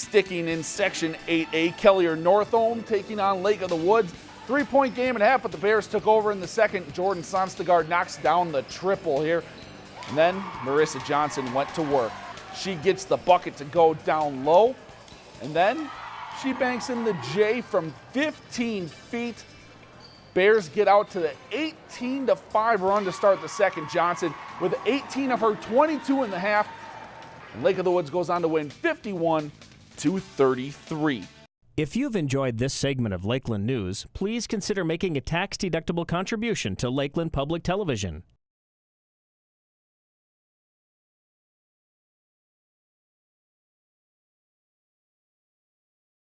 Sticking in Section 8A, Kelliher Northome taking on Lake of the Woods. Three point game and a half, but the Bears took over in the second. Jordan Sonstegard knocks down the triple here. And then Marissa Johnson went to work. She gets the bucket to go down low. And then she banks in the J from 15 feet. Bears get out to the 18 to 5 run to start the second. Johnson with 18 of her 22 in the half. And Lake of the Woods goes on to win 51 to 33. If you've enjoyed this segment of Lakeland News, please consider making a tax-deductible contribution to Lakeland Public Television.